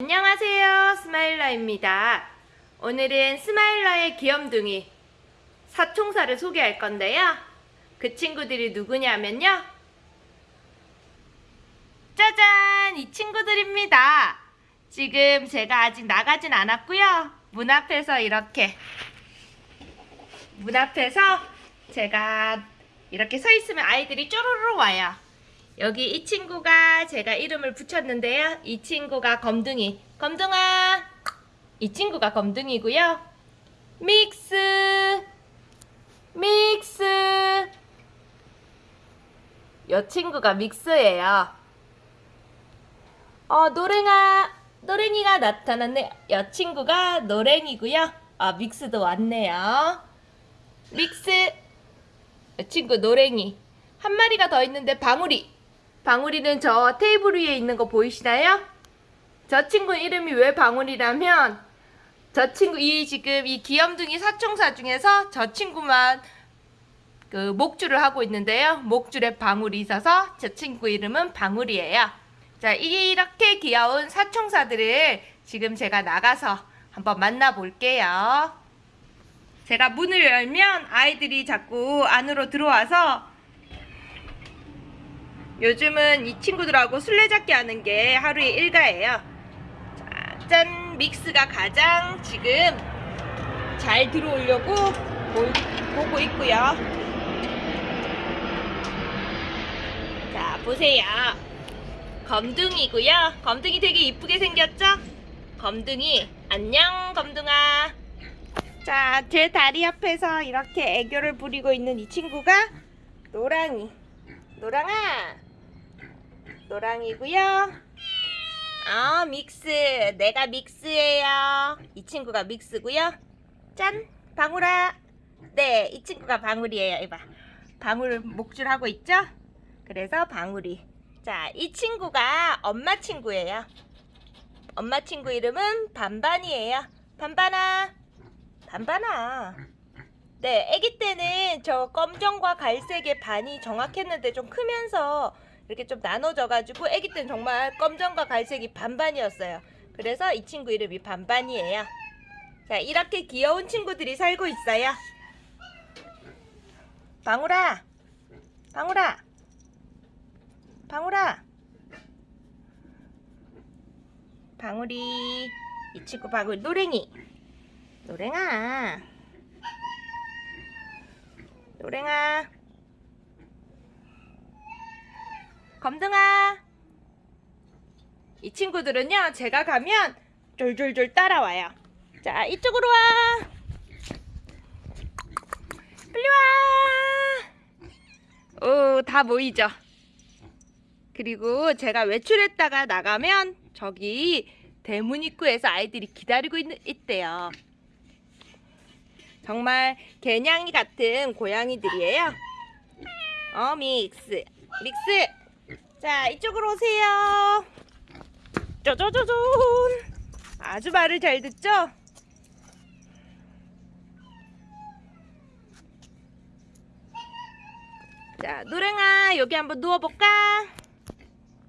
안녕하세요 스마일러입니다. 오늘은 스마일러의 귀염둥이 사총사를 소개할 건데요. 그 친구들이 누구냐면요. 짜잔! 이 친구들입니다. 지금 제가 아직 나가진 않았고요. 문 앞에서 이렇게 문 앞에서 제가 이렇게 서 있으면 아이들이 쪼르르 와요 여기 이 친구가 제가 이름을 붙였는데요. 이 친구가 검둥이. 검둥아. 이 친구가 검둥이고요. 믹스. 믹스. 이 친구가 믹스예요. 어, 노랭아. 노랭이가 나타났네. 이 친구가 노랭이고요. 아, 믹스도 왔네요. 믹스. 이 친구 노랭이. 한 마리가 더 있는데 방울이. 방울이는 저 테이블 위에 있는 거 보이시나요? 저 친구 이름이 왜 방울이라면 저 친구 이 지금 이 귀염둥이 사총사 중에서 저 친구만 그 목줄을 하고 있는데요. 목줄에 방울이 있어서 저 친구 이름은 방울이에요. 자, 이렇게 귀여운 사총사들을 지금 제가 나가서 한번 만나볼게요. 제가 문을 열면 아이들이 자꾸 안으로 들어와서 요즘은 이 친구들하고 술래잡기 하는 게 하루의 일과예요. 자, 짠! 믹스가 가장 지금 잘 들어오려고 보, 보고 있고요. 자, 보세요. 검둥이고요. 검둥이 되게 이쁘게 생겼죠? 검둥이, 안녕, 검둥아. 자, 제 다리 옆에서 이렇게 애교를 부리고 있는 이 친구가 노랑이. 노랑아, 노랑이고요. 아 믹스 내가 믹스예요. 이 친구가 믹스고요. 짠 방울아. 네 이 친구가 방울이에요. 이봐 방울 목줄 하고 있죠? 그래서 방울이. 자이 친구가 엄마 친구예요. 엄마 친구 이름은 반반이에요. 반반아. 반반아. 네, 아기 때는 저 검정과 갈색의 반이 정확했는데 좀 크면서 이렇게 좀 나눠져가지고 아기 때는 정말 검정과 갈색이 반반이었어요. 그래서 이 친구 이름이 반반이에요. 자, 이렇게 귀여운 친구들이 살고 있어요. 방울아, 방울아, 방울아, 방울이, 이 친구 방울 노랭이, 노랭아, 노랭아. 검둥아. 이 친구들은요 제가 가면 졸졸졸 따라와요. 자 이쪽으로 와. 빨리 와 오 다 모이죠. 그리고 제가 외출했다가 나가면 저기 대문 입구에서 아이들이 기다리고 있, 있대요. 정말 개냥이 같은 고양이들이에요. 어 믹스. 믹스 자 이쪽으로 오세요. 쪼쪼쪼쫀 아주 말을 잘 듣죠? 자 노랭아 여기 한번 누워볼까?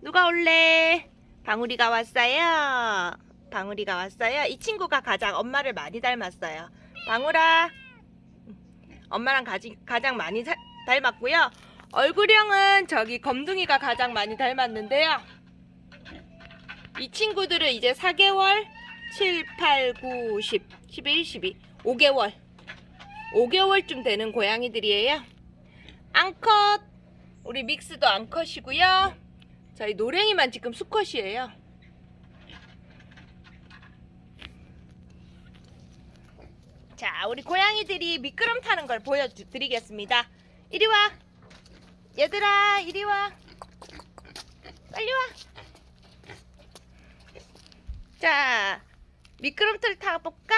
누가 올래? 방울이가 왔어요. 방울이가 왔어요. 이 친구가 가장 엄마를 많이 닮았어요. 방울아. 엄마랑 가지, 가장 많이 사, 닮았고요 얼굴형은 저기 검둥이가 가장 많이 닮았는데요. 이 친구들은 이제 4개월, 7, 8, 9, 10, 11, 12, 5개월 5개월쯤 되는 고양이들이에요. 앙컷 우리 믹스도 앙컷이고요. 저희 노랭이만 지금 수컷이에요. 자 우리 고양이들이 미끄럼 타는 걸 보여드리겠습니다. 이리 와. 얘들아 이리 와. 빨리 와자 미끄럼틀 타볼까?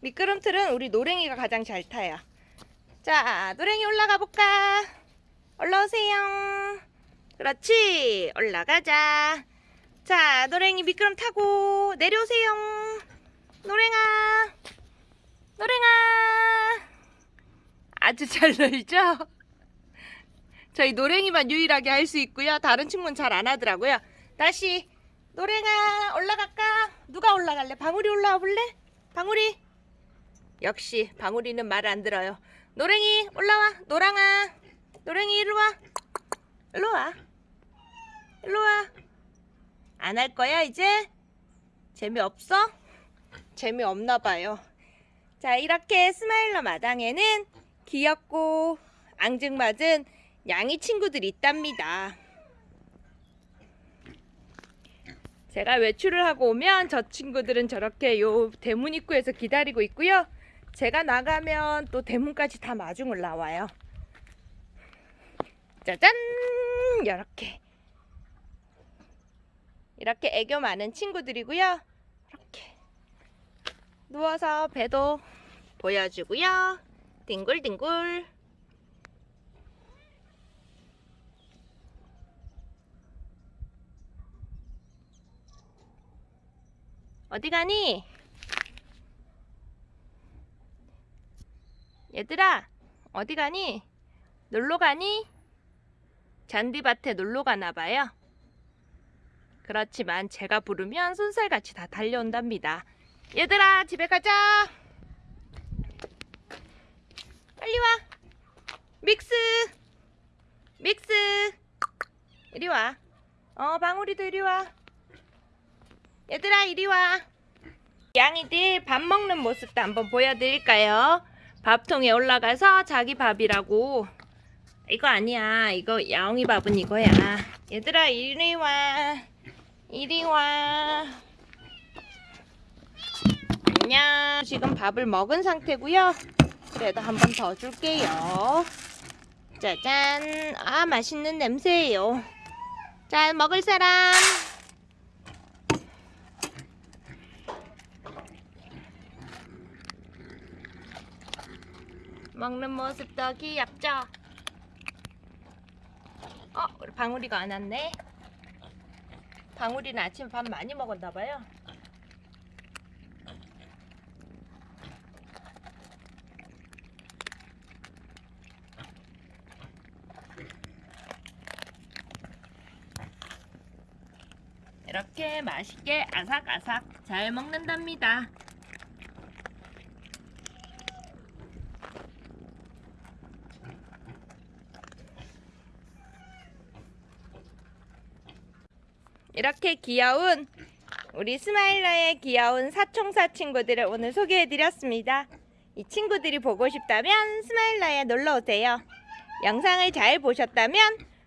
미끄럼틀은 우리 노랭이가 가장 잘 타요. 자 노랭이 올라가 볼까? 올라오세요. 그렇지 올라가자. 자 노랭이 미끄럼 타고 내려오세요. 노랭아 노랭아. 아주 잘 놀죠 저희 노랭이만 유일하게 할 수 있고요. 다른 친구는 잘 안 하더라고요. 다시 노랭아 올라갈까? 누가 올라갈래? 방울이 올라와 볼래? 방울이 역시 방울이는 말 안 들어요 노랭이 올라와 노랑아 노랭이 이리 와 일로 와 일로 와 안 할 거야 이제? 재미없어? 재미없나 봐요 자 이렇게 스마일러 마당에는 귀엽고 앙증맞은 양이 친구들이 있답니다 제가 외출을 하고 오면 저 친구들은 저렇게 요 대문 입구에서 기다리고 있고요. 제가 나가면 또 대문까지 다 마중을 나와요. 짜잔! 이렇게. 이렇게 애교 많은 친구들이고요. 이렇게. 누워서 배도 보여주고요. 뒹굴뒹굴. 어디 가니? 얘들아, 어디 가니? 놀러 가니? 잔디밭에 놀러 가나 봐요. 그렇지만 제가 부르면 손살같이 다 달려온답니다. 얘들아, 집에 가자. 빨리 와. 믹스. 믹스. 이리 와. 어, 방울이도 이리 와. 얘들아 이리 와. 양이들 밥 먹는 모습도 한번 보여드릴까요? 밥통에 올라가서 자기 밥이라고. 이거 아니야. 이거 야옹이 밥은 이거야. 얘들아 이리 와. 이리 와. 안녕. 지금 밥을 먹은 상태고요. 그래도 한 번 더 줄게요. 짜잔. 아 맛있는 냄새예요. 자 먹을 사람 먹는 모습도 귀엽죠? 어, 우리 방울이가 안 왔네. 방울이는 아침 밥 많이 먹었나 봐요. 이렇게 맛있게 아삭아삭 잘 먹는답니다. 이렇게 귀여운 우리 스마일러의 귀여운 사총사 친구들을 오늘 소개해드렸습니다. 이 친구들이 보고 싶다면 스마일러에 놀러오세요. 영상을 잘 보셨다면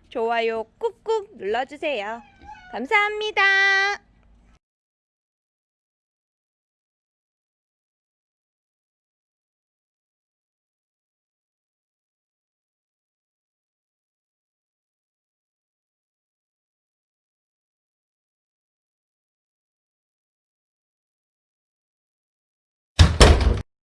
좋아요 꾹꾹 눌러주세요. 감사합니다.